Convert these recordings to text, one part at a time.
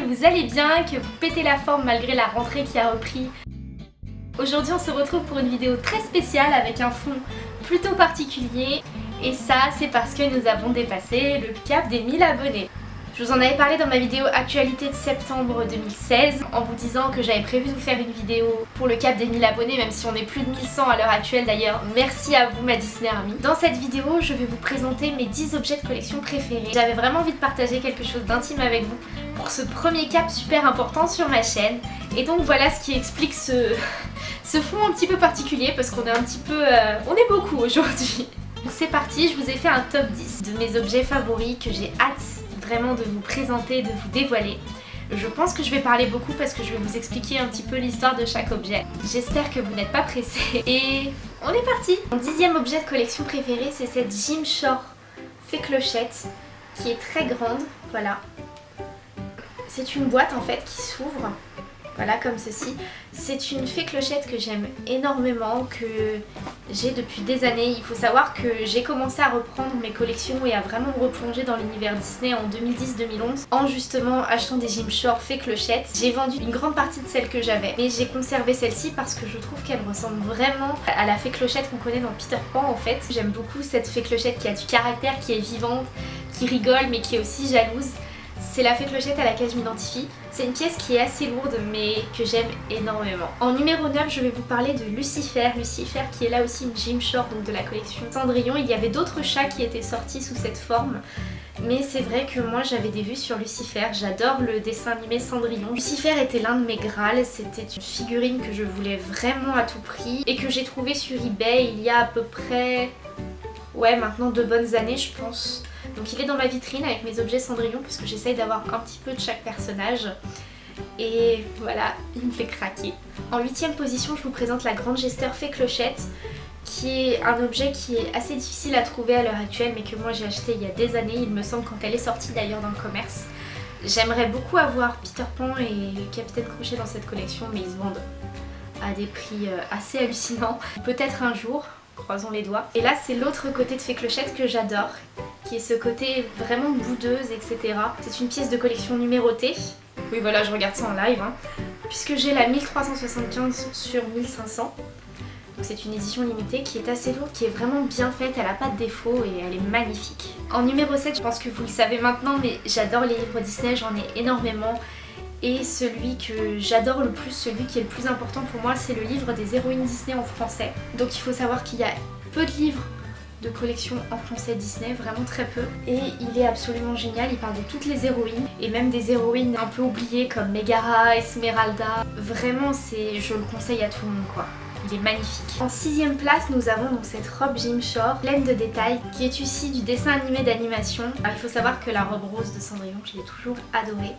que vous allez bien, que vous pétez la forme malgré la rentrée qui a repris. Aujourd'hui on se retrouve pour une vidéo très spéciale avec un fond plutôt particulier et ça c'est parce que nous avons dépassé le cap des 1000 abonnés. Je vous en avais parlé dans ma vidéo actualité de septembre 2016 en vous disant que j'avais prévu de vous faire une vidéo pour le cap des 1000 abonnés même si on est plus de 1100 à l'heure actuelle d'ailleurs. Merci à vous ma Disney Army. Dans cette vidéo je vais vous présenter mes 10 objets de collection préférés. J'avais vraiment envie de partager quelque chose d'intime avec vous pour ce premier cap super important sur ma chaîne. Et donc voilà ce qui explique ce, ce fond un petit peu particulier parce qu'on est un petit peu... Euh, on est beaucoup aujourd'hui. C'est parti, je vous ai fait un top 10 de mes objets favoris que j'ai hâte vraiment de vous présenter, de vous dévoiler. Je pense que je vais parler beaucoup parce que je vais vous expliquer un petit peu l'histoire de chaque objet. J'espère que vous n'êtes pas pressés. Et on est parti Mon dixième objet de collection préféré, c'est cette Jim Shore fait clochette qui est très grande. Voilà. C'est une boîte en fait qui s'ouvre voilà, comme ceci. C'est une fée clochette que j'aime énormément, que j'ai depuis des années. Il faut savoir que j'ai commencé à reprendre mes collections et à vraiment me replonger dans l'univers Disney en 2010-2011 en justement achetant des Jim Shore fée clochette. J'ai vendu une grande partie de celles que j'avais, mais j'ai conservé celle-ci parce que je trouve qu'elle ressemble vraiment à la fée clochette qu'on connaît dans Peter Pan en fait. J'aime beaucoup cette fée clochette qui a du caractère, qui est vivante, qui rigole mais qui est aussi jalouse. C'est la fée clochette à laquelle je m'identifie. C'est une pièce qui est assez lourde mais que j'aime énormément. En numéro 9, je vais vous parler de Lucifer. Lucifer qui est là aussi une Jim Shore, donc de la collection Cendrillon. Il y avait d'autres chats qui étaient sortis sous cette forme. Mais c'est vrai que moi j'avais des vues sur Lucifer, j'adore le dessin animé Cendrillon. Lucifer était l'un de mes grâles, c'était une figurine que je voulais vraiment à tout prix et que j'ai trouvé sur eBay il y a à peu près... Ouais maintenant deux bonnes années je pense. Donc il est dans ma vitrine avec mes objets Cendrillon puisque j'essaye d'avoir un petit peu de chaque personnage. Et voilà, il me fait craquer. En huitième position, je vous présente la Grande Gesteur Fée Clochette qui est un objet qui est assez difficile à trouver à l'heure actuelle mais que moi j'ai acheté il y a des années, il me semble quand elle est sortie d'ailleurs dans le commerce. J'aimerais beaucoup avoir Peter Pan et Capitaine Crochet dans cette collection mais ils se vendent à des prix euh, assez hallucinants. Peut-être un jour, croisons les doigts. Et là c'est l'autre côté de Fée Clochette que j'adore qui est ce côté vraiment boudeuse, etc. C'est une pièce de collection numérotée. Oui voilà, je regarde ça en live. Hein. Puisque j'ai la 1375 sur 1500. Donc c'est une édition limitée qui est assez lourde, qui est vraiment bien faite, elle a pas de défaut et elle est magnifique. En numéro 7, je pense que vous le savez maintenant, mais j'adore les livres Disney, j'en ai énormément. Et celui que j'adore le plus, celui qui est le plus important pour moi, c'est le livre des héroïnes Disney en français. Donc il faut savoir qu'il y a peu de livres de collection en français Disney, vraiment très peu. Et il est absolument génial, il parle de toutes les héroïnes, et même des héroïnes un peu oubliées comme Megara, Esmeralda. Vraiment, je le conseille à tout le monde quoi. Il est magnifique. En sixième place, nous avons donc cette robe Jim Shore, pleine de détails, qui est issue du dessin animé d'animation. Il faut savoir que la robe rose de Cendrillon, je l'ai toujours adorée.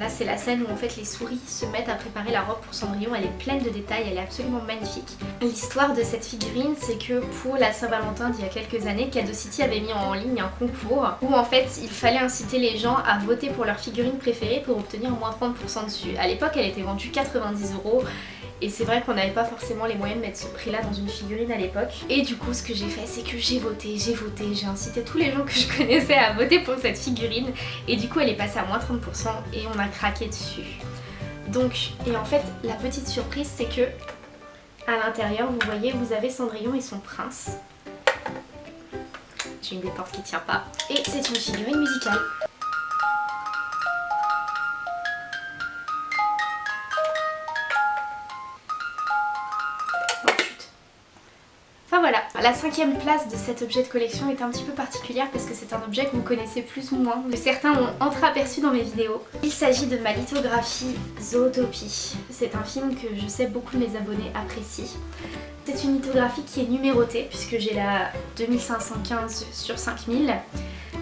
Là c'est la scène où en fait les souris se mettent à préparer la robe pour Cendrillon, elle est pleine de détails, elle est absolument magnifique. L'histoire de cette figurine c'est que pour la Saint-Valentin d'il y a quelques années, Cadeau City avait mis en ligne un concours où en fait il fallait inciter les gens à voter pour leur figurine préférée pour obtenir moins 30% dessus. À l'époque elle était vendue 90 euros et c'est vrai qu'on n'avait pas forcément les moyens de mettre ce prix là dans une figurine à l'époque. Et du coup ce que j'ai fait c'est que j'ai voté, j'ai voté, j'ai incité tous les gens que je connaissais à voter pour cette figurine et du coup elle est passée à moins 30% et on a craqué dessus. Donc, et en fait la petite surprise c'est que à l'intérieur vous voyez vous avez Cendrillon et son prince. J'ai une des portes qui tient pas. Et c'est une figurine musicale. La cinquième place de cet objet de collection est un petit peu particulière parce que c'est un objet que vous connaissez plus ou moins, que certains ont entreaperçu dans mes vidéos. Il s'agit de ma lithographie Zootopie. C'est un film que je sais beaucoup de mes abonnés apprécient. C'est une lithographie qui est numérotée puisque j'ai la 2515 sur 5000.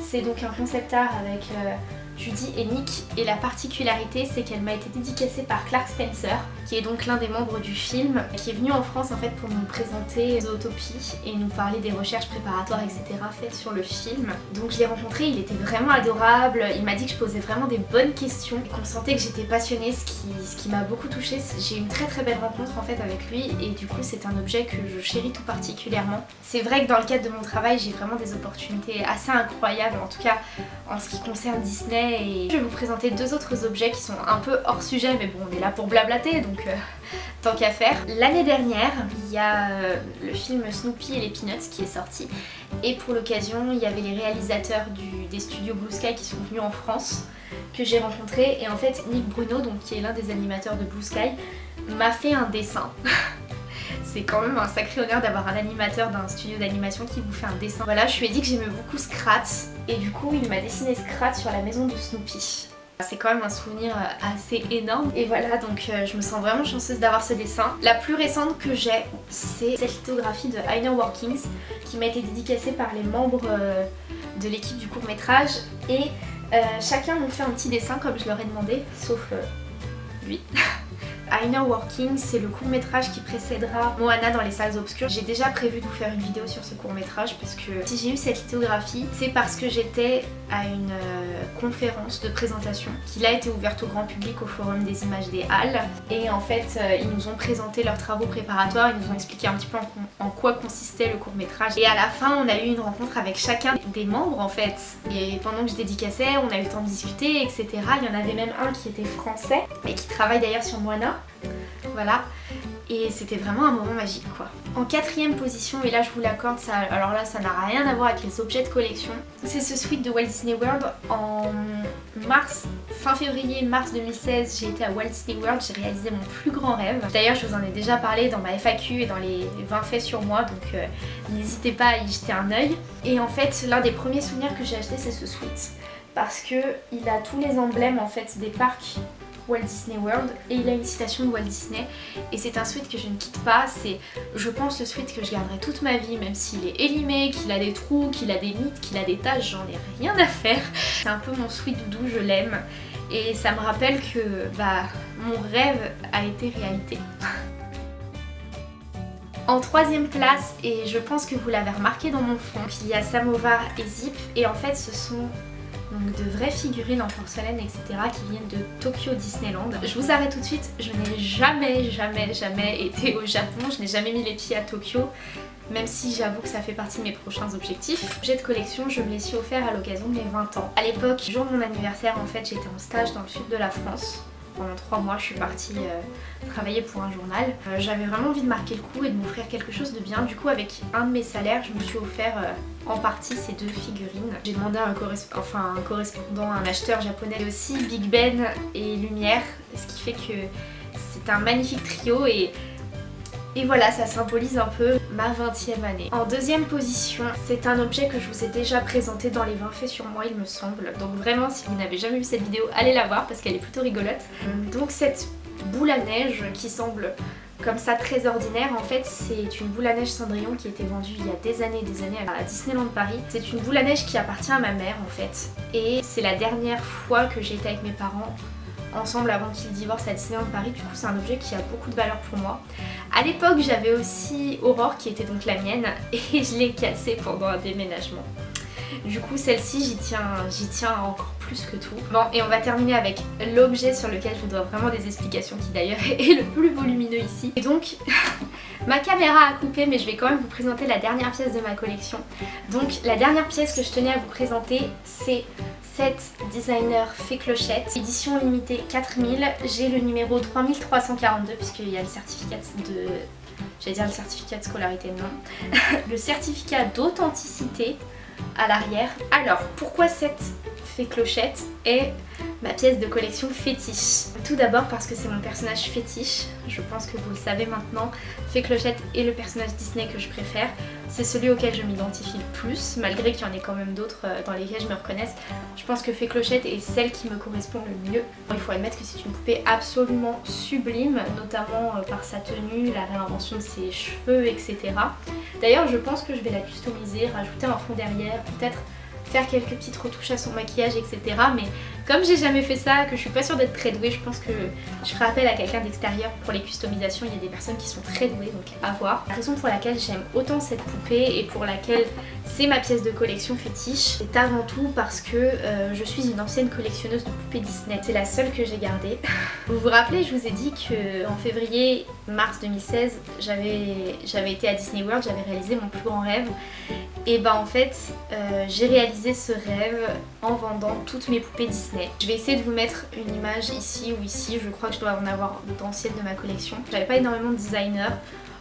C'est donc un concept art avec euh, Judy et Nick et la particularité c'est qu'elle m'a été dédicacée par Clark Spencer qui est donc l'un des membres du film, qui est venu en France en fait pour nous présenter Zootopie et nous parler des recherches préparatoires etc faites sur le film. Donc je l'ai rencontré, il était vraiment adorable, il m'a dit que je posais vraiment des bonnes questions, qu'on sentait que j'étais passionnée, ce qui, ce qui m'a beaucoup touchée. J'ai eu une très très belle rencontre en fait avec lui et du coup c'est un objet que je chéris tout particulièrement. C'est vrai que dans le cadre de mon travail j'ai vraiment des opportunités assez incroyables en tout cas en ce qui concerne Disney et je vais vous présenter deux autres objets qui sont un peu hors sujet mais bon on est là pour blablater euh, tant qu'à faire. L'année dernière il y a euh, le film Snoopy et les Peanuts qui est sorti et pour l'occasion il y avait les réalisateurs des studios Blue Sky qui sont venus en France que j'ai rencontré et en fait Nick Bruno donc qui est l'un des animateurs de Blue Sky m'a fait un dessin c'est quand même un sacré honneur d'avoir un animateur d'un studio d'animation qui vous fait un dessin. Voilà, je lui ai dit que j'aimais beaucoup Scrat et du coup il m'a dessiné Scrat sur la maison de Snoopy. C'est quand même un souvenir euh, assez énorme et voilà donc euh, je me sens vraiment chanceuse d'avoir ce dessin. La plus récente que j'ai c'est cette lithographie de Heiner Workings qui m'a été dédicacée par les membres euh, de l'équipe du court métrage et chacun m'a fait un petit dessin comme je leur ai demandé sauf lui. Inner Working, c'est le court métrage qui précédera Moana dans les salles obscures. J'ai déjà prévu de vous faire une vidéo sur ce court métrage parce que si j'ai eu cette lithographie, c'est parce que j'étais à une euh, conférence de présentation qui a été ouverte au grand public au Forum des images des Halles et en fait euh, ils nous ont présenté leurs travaux préparatoires, ils nous ont expliqué un petit peu en, quoi consistait le court métrage et à la fin on a eu une rencontre avec chacun des membres en fait et pendant que je dédicaçais on a eu le temps de discuter etc. Il y en avait même un qui était français et qui travaille d'ailleurs sur Moana voilà. Et c'était vraiment un moment magique quoi. En quatrième position, et là je vous l'accorde, alors là ça n'a rien à voir avec les objets de collection, c'est ce suite de Walt Disney World. En mars, fin février, mars 2016, j'ai été à Walt Disney World, j'ai réalisé mon plus grand rêve. D'ailleurs je vous en ai déjà parlé dans ma FAQ et dans les 20 faits sur moi, donc euh, n'hésitez pas à y jeter un œil. Et en fait, l'un des premiers souvenirs que j'ai acheté c'est ce suite parce que il a tous les emblèmes en fait des parcs Walt Disney World et il a une citation de Walt Disney et c'est un sweat que je ne quitte pas, c'est je pense le sweat que je garderai toute ma vie même s'il est élimé, qu'il a des trous, qu'il a des mythes, qu'il a des taches, j'en ai rien à faire. C'est un peu mon sweat doudou, je l'aime et ça me rappelle que bah mon rêve a été réalité. En troisième place, et je pense que vous l'avez remarqué dans mon fond, il y a Samovar et Zip et en fait ce sont donc de vraies figurines en porcelaine etc qui viennent de Tokyo Disneyland. Je vous arrête tout de suite, je n'ai jamais jamais jamais été au Japon, je n'ai jamais mis les pieds à Tokyo même si j'avoue que ça fait partie de mes prochains objectifs. Objet de collection, je me les suis offert à l'occasion de mes 20 ans. À l'époque, jour de mon anniversaire, en fait, j'étais en stage dans le sud de la France pendant trois mois je suis partie euh, travailler pour un journal. Euh, j'avais vraiment envie de marquer le coup et de m'offrir quelque chose de bien. Du coup avec un de mes salaires je me suis offert euh, en partie ces deux figurines. J'ai demandé à un, enfin, un correspondant, un acheteur japonais aussi, Big Ben et Lumière, ce qui fait que c'est un magnifique trio et et voilà, ça symbolise un peu ma 20e année. En deuxième position, c'est un objet que je vous ai déjà présenté dans les 20 faits sur moi, il me semble. Donc vraiment, si vous n'avez jamais vu cette vidéo, allez la voir parce qu'elle est plutôt rigolote. Donc cette boule à neige qui semble comme ça très ordinaire en fait c'est une boule à neige Cendrillon qui été vendue il y a des années et des années à Disneyland Paris c'est une boule à neige qui appartient à ma mère en fait et c'est la dernière fois que j'ai été avec mes parents ensemble avant qu'ils divorcent à Disneyland Paris. Du coup c'est un objet qui a beaucoup de valeur pour moi. À l'époque j'avais aussi Aurore qui était donc la mienne et je l'ai cassée pendant un déménagement. Du coup celle-ci j'y tiens, tiens encore plus que tout. Bon et on va terminer avec l'objet sur lequel je vous dois vraiment des explications qui d'ailleurs est le plus volumineux ici. Et donc ma caméra a coupé mais je vais quand même vous présenter la dernière pièce de ma collection. Donc la dernière pièce que je tenais à vous présenter c'est cette designer fait clochette, édition limitée 4000, j'ai le numéro 3342 puisqu'il y a le certificat de... J'allais dire le certificat de scolarité, non. le certificat d'authenticité à l'arrière. Alors, pourquoi cette fait clochette est ma pièce de collection fétiche. Tout d'abord parce que c'est mon personnage fétiche, je pense que vous le savez maintenant, Fée Clochette est le personnage Disney que je préfère. C'est celui auquel je m'identifie le plus, malgré qu'il y en ait quand même d'autres euh, dans lesquels je me reconnaisse. Je pense que Fée Clochette est celle qui me correspond le mieux. Il faut admettre que c'est une poupée absolument sublime, notamment euh, par sa tenue, la réinvention de ses cheveux, etc. D'ailleurs je pense que je vais la customiser, rajouter un fond derrière, peut-être faire quelques petites retouches à son maquillage etc. Mais Comme j'ai jamais fait ça, que je suis pas sûre d'être très douée, je pense que je ferai appel à quelqu'un d'extérieur pour les customisations. Il y a des personnes qui sont très douées, donc à voir. La raison pour laquelle j'aime autant cette poupée et pour laquelle c'est ma pièce de collection fétiche, c'est avant tout parce que euh, je suis une ancienne collectionneuse de poupées Disney. C'est la seule que j'ai gardée. vous vous rappelez, je vous ai dit qu'en février-mars 2016, j'avais été à Disney World, j'avais réalisé mon plus grand rêve. Et bah en fait, euh, j'ai réalisé ce rêve en vendant toutes mes poupées Disney. Je vais essayer de vous mettre une image ici ou ici, je crois que je dois en avoir d'anciennes de ma collection. J'avais pas énormément de designers,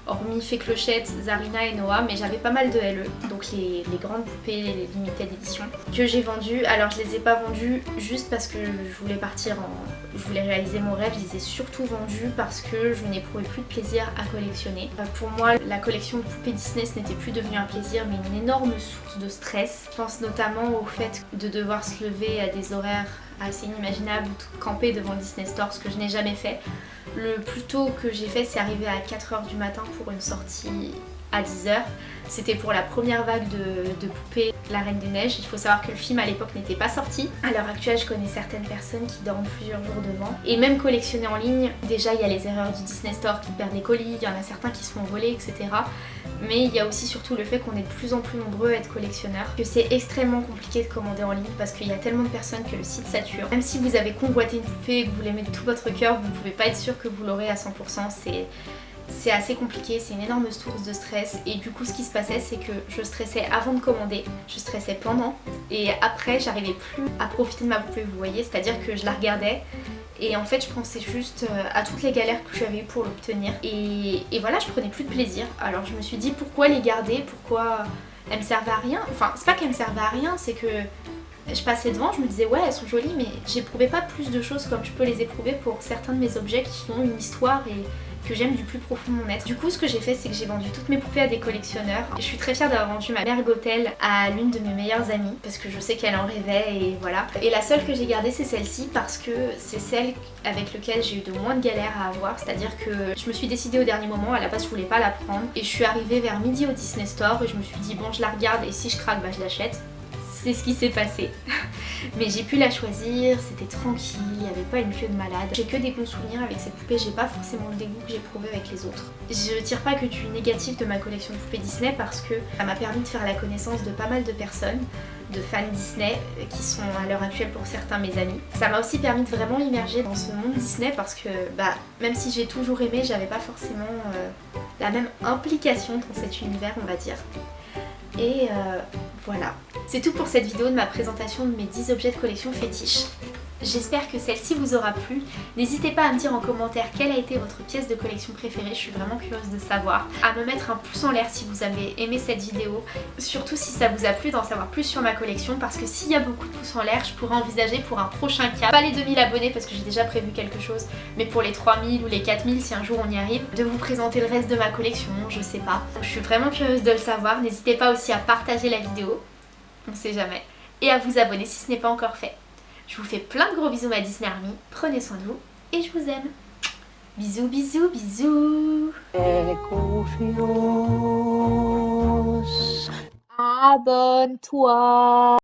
hormis Fée Clochette, Zarina et Noah, mais j'avais pas mal de LE, donc les, grandes poupées les limited edition, que j'ai vendues. Alors je les ai pas vendues juste parce que je voulais partir en... je voulais réaliser mon rêve, je les ai surtout vendues parce que je n'éprouvais plus de plaisir à collectionner. Euh, pour moi, la collection de poupées Disney n'était plus devenu un plaisir, mais une énorme source de stress. Je pense notamment au fait de devoir se lever à des horaires assez inimaginable ou camper devant Disney Store, ce que je n'ai jamais fait. Le plus tôt que j'ai fait, c'est arriver à 4h du matin pour une sortie à 10h. C'était pour la première vague de, poupées La Reine des Neiges. Il faut savoir que le film à l'époque n'était pas sorti. À l'heure actuelle, je connais certaines personnes qui dorment plusieurs jours devant. Et même collectionner en ligne, déjà il y a les erreurs du Disney Store qui perdent des colis, il y en a certains qui se font voler, etc. Mais il y a aussi surtout le fait qu'on est de plus en plus nombreux à être collectionneurs, que c'est extrêmement compliqué de commander en ligne parce qu'il y a tellement de personnes que le site sature. Même si vous avez convoité une poupée et que vous l'aimez de tout votre cœur, vous ne pouvez pas être sûr que vous l'aurez à 100%. C'est c'est assez compliqué, c'est une énorme source de stress. Et du coup ce qui se passait c'est que je stressais avant de commander, je stressais pendant. Et après j'arrivais plus à profiter de ma poupée vous voyez, c'est à dire que je la regardais. Et en fait je pensais juste euh, à toutes les galères que j'avais pour l'obtenir. Et, et, voilà je prenais plus de plaisir. Alors je me suis dit pourquoi les garder, pourquoi elles me servaient à rien, enfin c'est pas qu'elles me servaient à rien c'est que je passais devant, je me disais ouais elles sont jolies mais j'éprouvais pas plus de choses comme je peux les éprouver pour certains de mes objets qui ont une histoire et que j'aime du plus profond de mon être. Du coup ce que j'ai fait c'est que j'ai vendu toutes mes poupées à des collectionneurs. Je suis très fière d'avoir vendu ma mère Gothel à l'une de mes meilleures amies parce que je sais qu'elle en rêvait et voilà. Et la seule que j'ai gardée c'est celle-ci parce que c'est celle avec laquelle j'ai eu de moins de galères à avoir. C'est-à-dire que je me suis décidée au dernier moment, à la base je voulais pas la prendre et je suis arrivée vers midi au Disney Store et je me suis dit bon je la regarde et si je craque bah je l'achète c'est ce qui s'est passé. Mais j'ai pu la choisir, c'était tranquille, il n'y avait pas une queue de malade. J'ai que des bons souvenirs avec cette poupée, j'ai pas forcément le dégoût que j'ai prouvé avec les autres. Je tire pas que tu négatif de ma collection de poupées Disney parce que ça m'a permis de faire la connaissance de pas mal de personnes, de fans Disney qui sont à l'heure actuelle pour certains mes amis. Ça m'a aussi permis de vraiment immerger dans ce monde Disney parce que bah même si j'ai toujours aimé, j'avais pas forcément euh, la même implication dans cet univers on va dire. Et euh, voilà. C'est tout pour cette vidéo de ma présentation de mes 10 objets de collection fétiches. J'espère que celle-ci vous aura plu. N'hésitez pas à me dire en commentaire quelle a été votre pièce de collection préférée, je suis vraiment curieuse de savoir. À me mettre un pouce en l'air si vous avez aimé cette vidéo, surtout si ça vous a plu d'en savoir plus sur ma collection. Parce que s'il y a beaucoup de pouces en l'air, je pourrais envisager pour un prochain cap, pas les 2000 abonnés parce que j'ai déjà prévu quelque chose, mais pour les 3000 ou les 4000 si un jour on y arrive, de vous présenter le reste de ma collection, je sais pas. Je suis vraiment curieuse de le savoir, n'hésitez pas aussi à partager la vidéo, on sait jamais, et à vous abonner si ce n'est pas encore fait. Je vous fais plein de gros bisous ma Disney Army. Prenez soin de vous et je vous aime. Bisous, bisous, bisous. Abonne-toi.